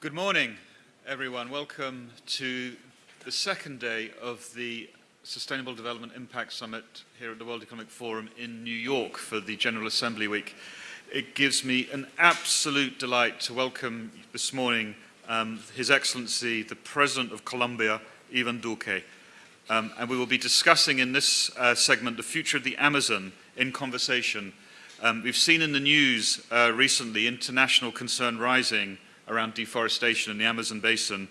Good morning, everyone. Welcome to the second day of the Sustainable Development Impact Summit here at the World Economic Forum in New York for the General Assembly Week. It gives me an absolute delight to welcome this morning um, His Excellency, the President of Colombia, Ivan Duque. Um, and we will be discussing in this uh, segment the future of the Amazon in conversation. Um, we've seen in the news uh, recently international concern rising around deforestation in the Amazon basin,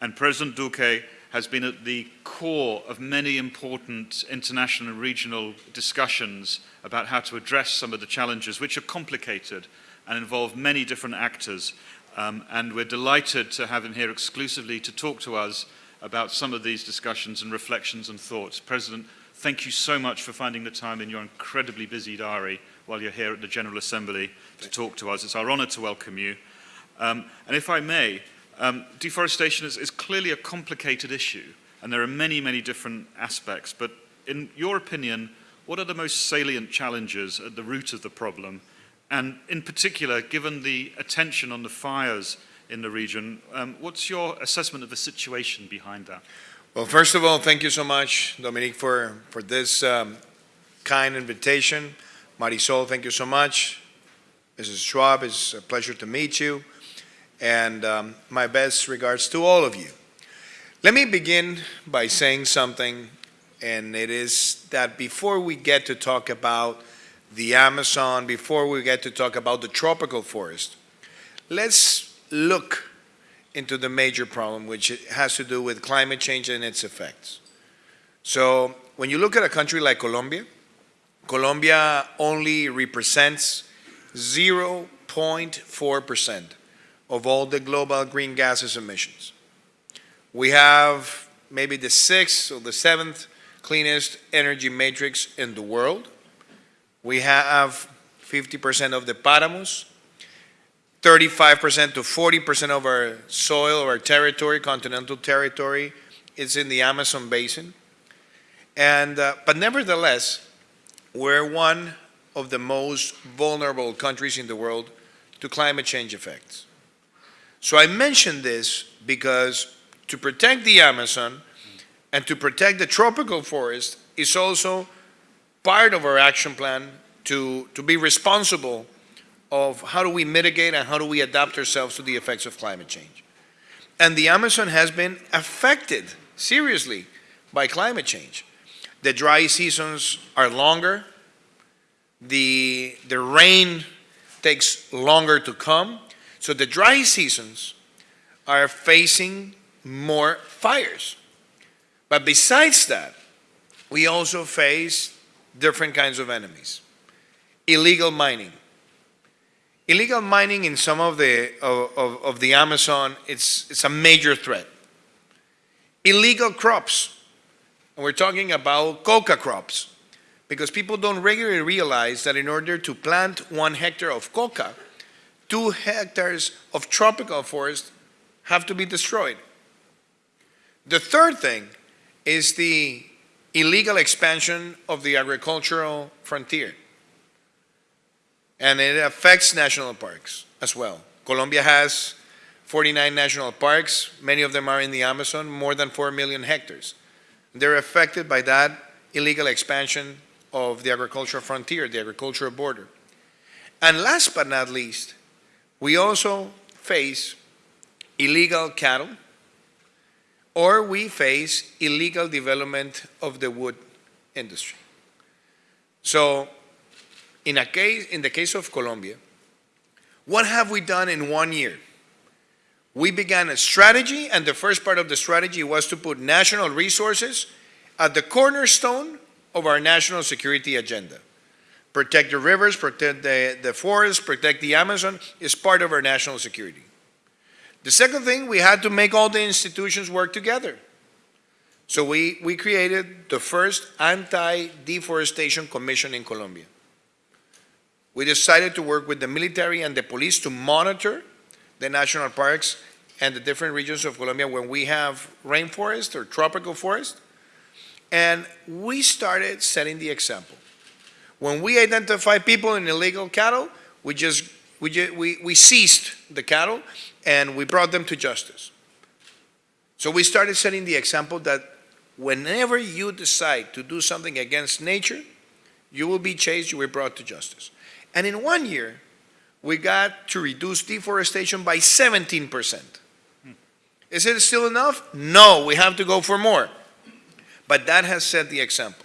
and President Duque has been at the core of many important international and regional discussions about how to address some of the challenges, which are complicated and involve many different actors. Um, and we're delighted to have him here exclusively to talk to us about some of these discussions and reflections and thoughts. President, thank you so much for finding the time in your incredibly busy diary while you're here at the General Assembly to talk to us. It's our honor to welcome you. Um, and if I may, um, deforestation is, is clearly a complicated issue, and there are many, many different aspects. But in your opinion, what are the most salient challenges at the root of the problem? And in particular, given the attention on the fires in the region. Um, what's your assessment of the situation behind that? Well, first of all, thank you so much, Dominique, for, for this um, kind invitation. Marisol, thank you so much. Mrs. Schwab, it's a pleasure to meet you. And um, my best regards to all of you. Let me begin by saying something, and it is that before we get to talk about the Amazon, before we get to talk about the tropical forest, let's look into the major problem, which has to do with climate change and its effects. So when you look at a country like Colombia, Colombia only represents 0.4% of all the global green gases emissions. We have maybe the sixth or the seventh cleanest energy matrix in the world. We have 50% of the páramos, 35% to 40% of our soil, our territory, continental territory, is in the Amazon basin. And, uh, but nevertheless, we're one of the most vulnerable countries in the world to climate change effects. So I mention this because to protect the Amazon and to protect the tropical forest is also part of our action plan to, to be responsible of how do we mitigate and how do we adapt ourselves to the effects of climate change. And the Amazon has been affected seriously by climate change. The dry seasons are longer, the, the rain takes longer to come, so the dry seasons are facing more fires. But besides that, we also face different kinds of enemies. Illegal mining, Illegal mining in some of the, of, of, of the Amazon, it's, it's a major threat. Illegal crops, and we're talking about coca crops, because people don't regularly realize that in order to plant one hectare of coca, two hectares of tropical forest have to be destroyed. The third thing is the illegal expansion of the agricultural frontier and it affects national parks as well. Colombia has 49 national parks. Many of them are in the Amazon, more than 4 million hectares. They're affected by that illegal expansion of the agricultural frontier, the agricultural border. And last but not least, we also face illegal cattle or we face illegal development of the wood industry. So in, a case, in the case of Colombia, what have we done in one year? We began a strategy, and the first part of the strategy was to put national resources at the cornerstone of our national security agenda. Protect the rivers, protect the, the forests, protect the Amazon is part of our national security. The second thing, we had to make all the institutions work together. So we, we created the first anti-deforestation commission in Colombia we decided to work with the military and the police to monitor the national parks and the different regions of Colombia when we have rainforest or tropical forest. And we started setting the example. When we identify people in illegal cattle, we just we, ju- we, we seized the cattle and we brought them to justice. So we started setting the example that whenever you decide to do something against nature, you will be chased, you will be brought to justice. And in one year, we got to reduce deforestation by 17%. Is it still enough? No, we have to go for more. But that has set the example.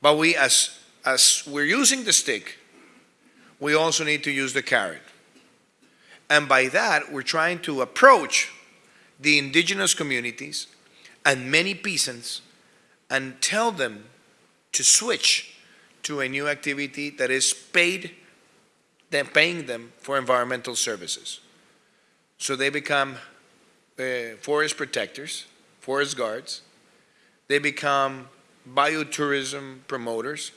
But we, as, as we're using the stick, we also need to use the carrot. And by that, we're trying to approach the indigenous communities and many peasants and tell them to switch to a new activity that is paid, then paying them for environmental services. So they become uh, forest protectors, forest guards. They become biotourism promoters.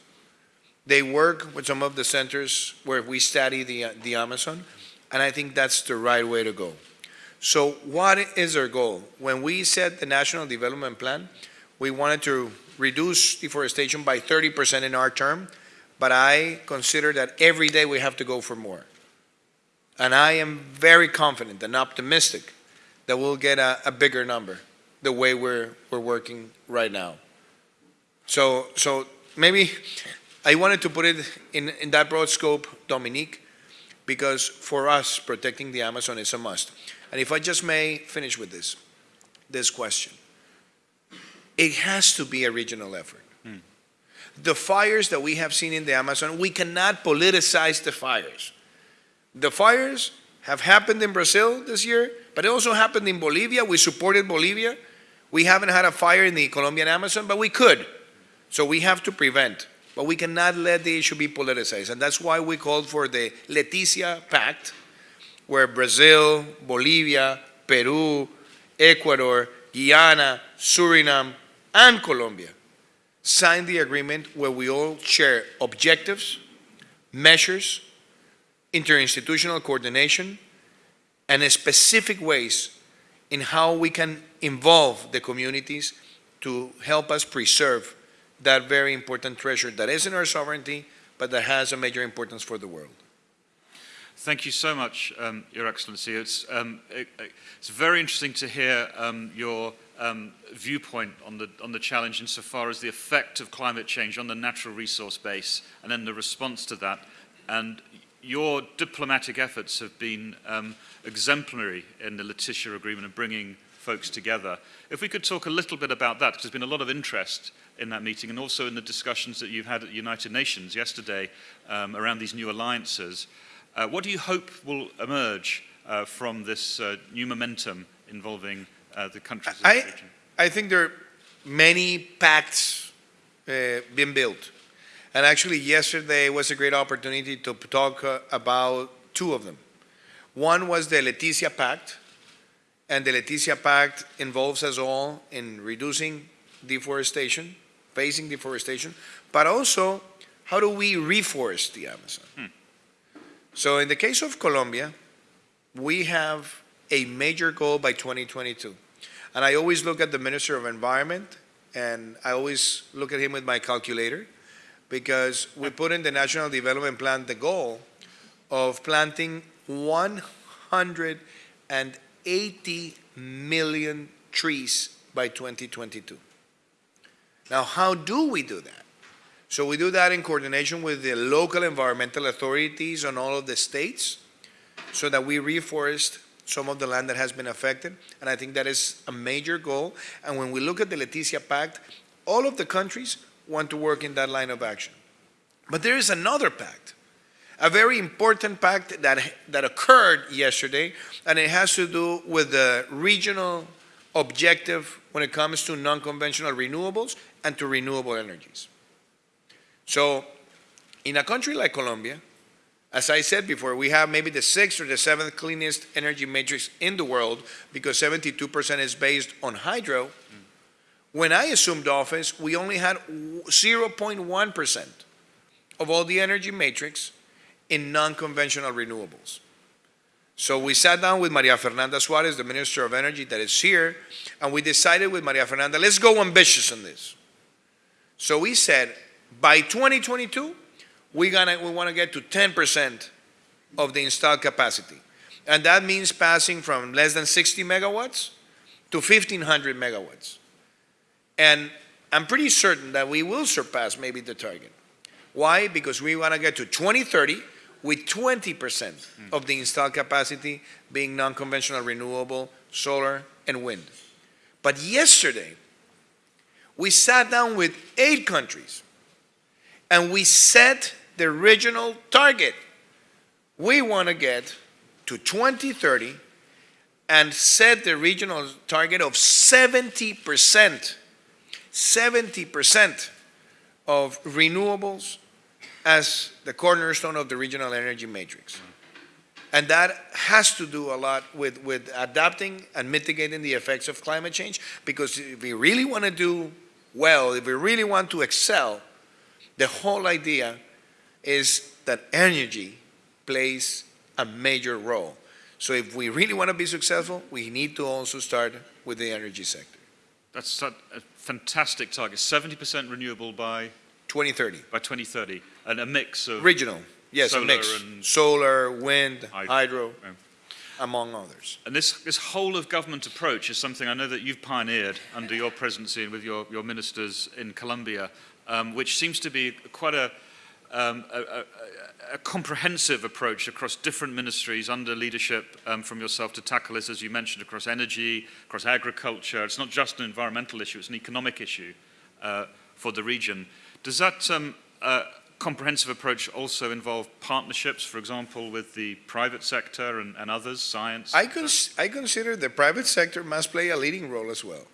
They work with some of the centers where we study the, uh, the Amazon, and I think that's the right way to go. So what is our goal? When we set the National Development Plan, we wanted to reduce deforestation by 30% in our term, but I consider that every day we have to go for more. And I am very confident and optimistic that we'll get a, a bigger number the way we're, we're working right now. So, so maybe I wanted to put it in, in that broad scope, Dominique, because for us, protecting the Amazon is a must. And if I just may finish with this, this question. It has to be a regional effort. Hmm. The fires that we have seen in the Amazon, we cannot politicize the fires. The fires have happened in Brazil this year, but it also happened in Bolivia. We supported Bolivia. We haven't had a fire in the Colombian Amazon, but we could. So we have to prevent. But we cannot let the issue be politicized. And that's why we called for the Leticia Pact, where Brazil, Bolivia, Peru, Ecuador, Guyana, Suriname, and Colombia signed the agreement where we all share objectives, measures, interinstitutional coordination, and specific ways in how we can involve the communities to help us preserve that very important treasure that is in our sovereignty, but that has a major importance for the world. Thank you so much, um, Your Excellency. It's, um, it, it's very interesting to hear um, your um, viewpoint on the, on the challenge insofar as the effect of climate change on the natural resource base and then the response to that. And your diplomatic efforts have been um, exemplary in the Leticia Agreement of bringing folks together. If we could talk a little bit about that, because there's been a lot of interest in that meeting and also in the discussions that you've had at the United Nations yesterday um, around these new alliances. Uh, what do you hope will emerge uh, from this uh, new momentum involving uh, the countries I- the region? I think there are many pacts uh, being built. And actually, yesterday was a great opportunity to talk uh, about two of them. One was the Leticia Pact, and the Leticia Pact involves us all in reducing deforestation, facing deforestation, but also how do we reforest the Amazon? Hmm. So in the case of Colombia, we have a major goal by 2022. And I always look at the Minister of Environment, and I always look at him with my calculator, because we put in the National Development Plan the goal of planting 180 million trees by 2022. Now, how do we do that? So we do that in coordination with the local environmental authorities on all of the states, so that we reforest some of the land that has been affected. And I think that is a major goal. And when we look at the Leticia Pact, all of the countries want to work in that line of action. But there is another pact, a very important pact that, that occurred yesterday, and it has to do with the regional objective when it comes to non-conventional renewables and to renewable energies. So in a country like Colombia, as I said before, we have maybe the sixth or the seventh cleanest energy matrix in the world because 72% is based on hydro. When I assumed office, we only had 0.1% of all the energy matrix in non-conventional renewables. So we sat down with Maria Fernanda Suarez, the Minister of Energy that is here, and we decided with Maria Fernanda, let's go ambitious on this. So we said, by 2022, we're gonna we want to get to 10% of the installed capacity. And that means passing from less than 60 megawatts to 1,500 megawatts. And I'm pretty certain that we will surpass maybe the target. Why? Because we want to get to 2030 with 20% of the installed capacity being non-conventional renewable, solar, and wind. But yesterday, we sat down with eight countries and we set the regional target. We want to get to 2030 and set the regional target of 70%, 70% of renewables as the cornerstone of the regional energy matrix. And that has to do a lot with, with adapting and mitigating the effects of climate change, because if we really want to do well, if we really want to excel, the whole idea is that energy plays a major role. So if we really want to be successful, we need to also start with the energy sector. That's a a fantastic target, 70% renewable by, 2030. by 2030, and a mix of Regional, yes, Solar mix. and- Solar, wind, Hydro. hydro, Yeah. among others. And this, this whole of government approach is something I know that you've pioneered under your presidency and with your, your ministers in Colombia, um, which seems to be quite a, um, a, a, a comprehensive approach across different ministries under leadership um, from yourself to tackle this, as you mentioned, across energy, across agriculture. It's not just an environmental issue, it's an economic issue uh, for the region. Does that um, uh, comprehensive approach also involve partnerships, for example, with the private sector and, and others, science? I, cons- I consider the private sector must play a leading role as well.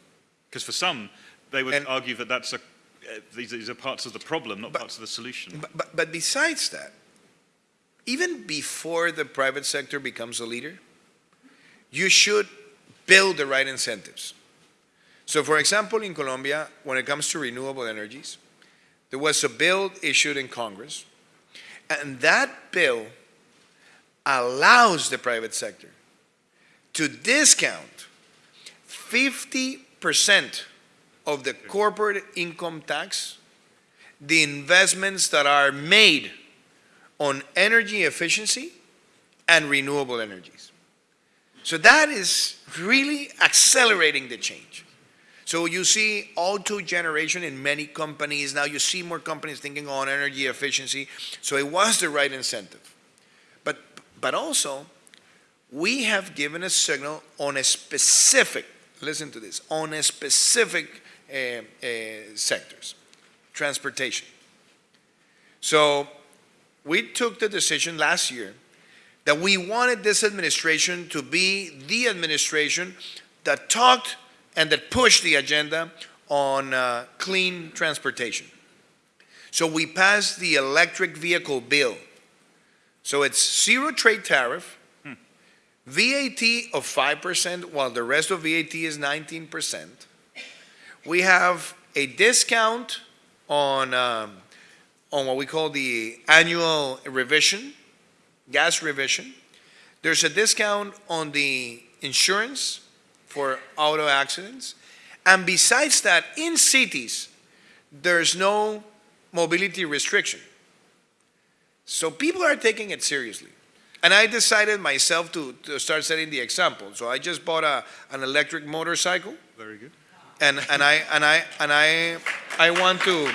Because for some, they would And- argue that that's a, uh, these, these are parts of the problem, not But- parts of the solution. But, but, but besides that, even before the private sector becomes a leader, you should build the right incentives. So, for example, in Colombia, when it comes to renewable energies, there was a bill issued in Congress, and that bill allows the private sector to discount 50% of the corporate income tax the investments that are made on energy efficiency and renewable energies. So that is really accelerating the change. So you see auto generation in many companies. Now you see more companies thinking on energy efficiency. So it was the right incentive. But, but also, we have given a signal on a specific, listen to this, on a specific uh, uh, sectors transportation. So we took the decision last year that we wanted this administration to be the administration that talked and that pushed the agenda on uh, clean transportation. So we passed the electric vehicle bill. So it's zero trade tariff, VAT of 5%, while the rest of VAT is 19%. We have a discount on, um, on what we call the annual revision, gas revision. There's a discount on the insurance for auto accidents. And besides that, in cities, there's no mobility restriction. So people are taking it seriously. And I decided myself to, to start setting the example. So I just bought a, an electric motorcycle Very good. and and I and I and I I want to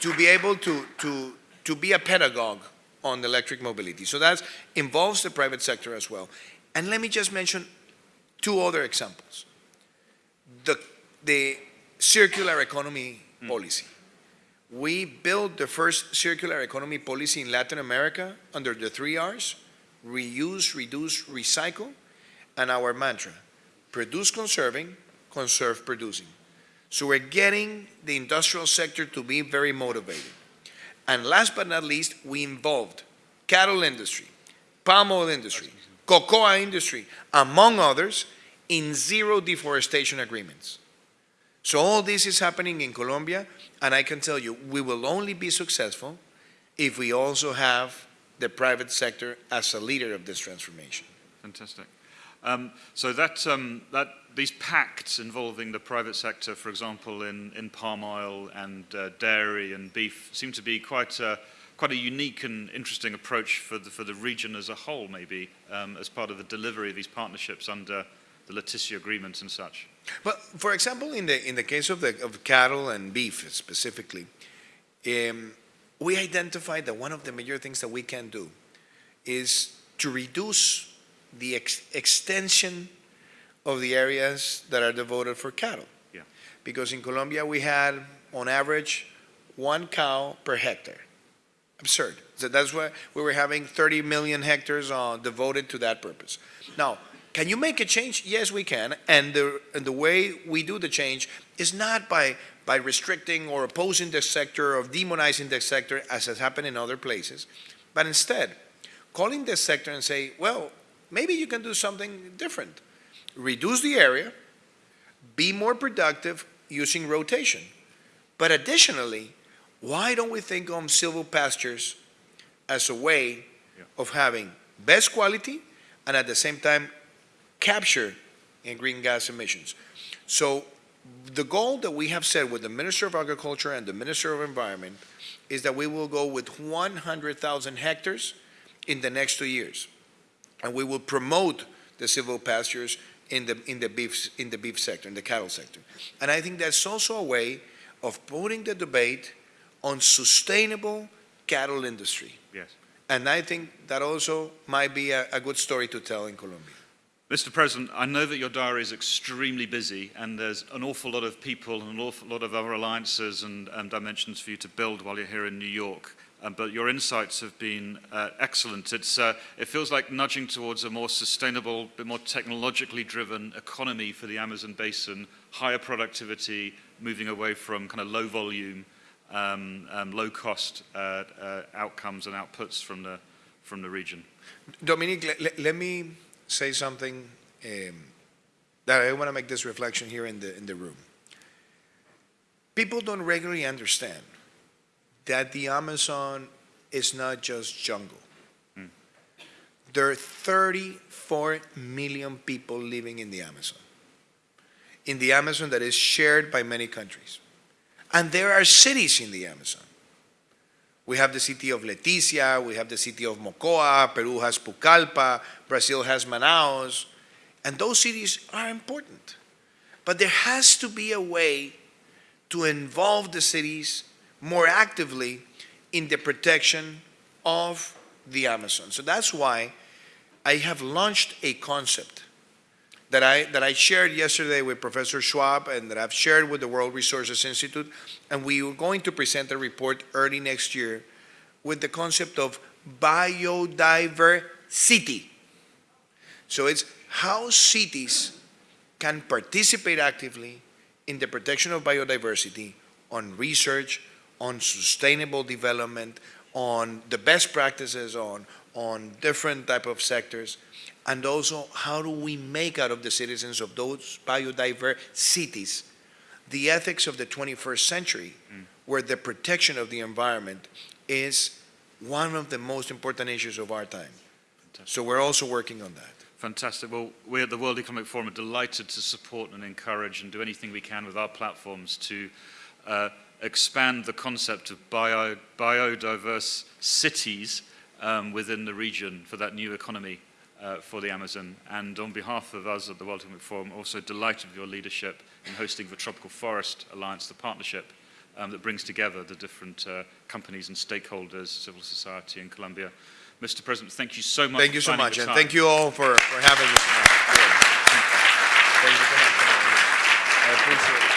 to be able to to to be a pedagogue on electric mobility. So that involves the private sector as well. And let me just mention two other examples. The the circular economy mm. policy. We built the first circular economy policy in Latin America under the three R's, reuse, reduce, recycle, and our mantra, produce conserving, conserve producing. So we're getting the industrial sector to be very motivated. And last but not least, we involved cattle industry, palm oil industry, cocoa industry, among others, in zero deforestation agreements. So all this is happening in Colombia, and I can tell you, we will only be successful if we also have the private sector as a leader of this transformation. Fantastic. Um, so that, um, that these pacts involving the private sector, for example, in, in palm oil and uh, dairy and beef, seem to be quite quite a unique and interesting approach for the, for the region as a whole, maybe, um, as part of the delivery of these partnerships under the Leticia Agreement and such. But for example, in the, in the case of, the, of cattle and beef specifically, um, we identified that one of the major things that we can do is to reduce the ex- extension of the areas that are devoted for cattle. Yeah. Because in Colombia, we had, on average, one cow per hectare. Absurd. So that's why we were having 30 million hectares uh, devoted to that purpose. Now, can you make a change? Yes, we can. And the, and the way we do the change is not by, by restricting or opposing the sector or demonizing the sector as has happened in other places, but instead calling the sector and say, well, maybe you can do something different. Reduce the area, be more productive using rotation. But additionally, why don't we think of silvo pastures as a way Yeah. of having best quality and at the same time capture in green gas emissions? So the goal that we have set with the Minister of Agriculture and the Minister of Environment is that we will go with 100,000 hectares in the next two years. And we will promote the silvo pastures in the, in the beef, in the beef sector, in the cattle sector. And I think that's also a way of putting the debate on sustainable cattle industry. Yes. And I think that also might be a, a good story to tell in Colombia. Mr. President, I know that your diary is extremely busy and there's an awful lot of people and an awful lot of other alliances and, and dimensions for you to build while you're here in New York. Um, but your insights have been uh, excellent. It's, uh, it feels like nudging towards a more sustainable, bit more technologically driven economy for the Amazon basin, higher productivity, moving away from kind of low volume, um, um, low cost uh, uh, outcomes and outputs from the, from the region. Dominique, let, let, let me say something um, that I want to make this reflection here in the, in the room. People don't regularly understand that the Amazon is not just jungle. There are 34 million people living in the Amazon. In the Amazon that is shared by many countries. And there are cities in the Amazon. We have the city of Leticia, we have the city of Mocoa, Peru has Pucallpa, Brazil has Manaus, and those cities are important. But there has to be a way to involve the cities more actively in the protection of the Amazon. So that's why I have launched a concept that I, that I shared yesterday with Professor Schwab and that I've shared with the World Resources Institute, and we are going to present a report early next year with the concept of biodiversity. So it's how cities can participate actively in the protection of biodiversity, on research, on sustainable development, on the best practices, on, on different type of sectors, and also how do we make out of the citizens of those biodiverse cities the ethics of the 21st century, where the protection of the environment is one of the most important issues of our time. So we're also working on that. Fantastic. Well, we at the World Economic Forum are delighted to support and encourage and do anything we can with our platforms to uh, expand the concept of bio, biodiverse cities um, within the region for that new economy uh, for the Amazon. And on behalf of us at the World Economic Forum, also delighted with your leadership in hosting the Tropical Forest Alliance, the partnership um, that brings together the different uh, companies and stakeholders, civil society in Colombia. Mr. President, thank you so much. Thank you for so much, and thank you all for, for having me tonight. Thank you so much. I appreciate it.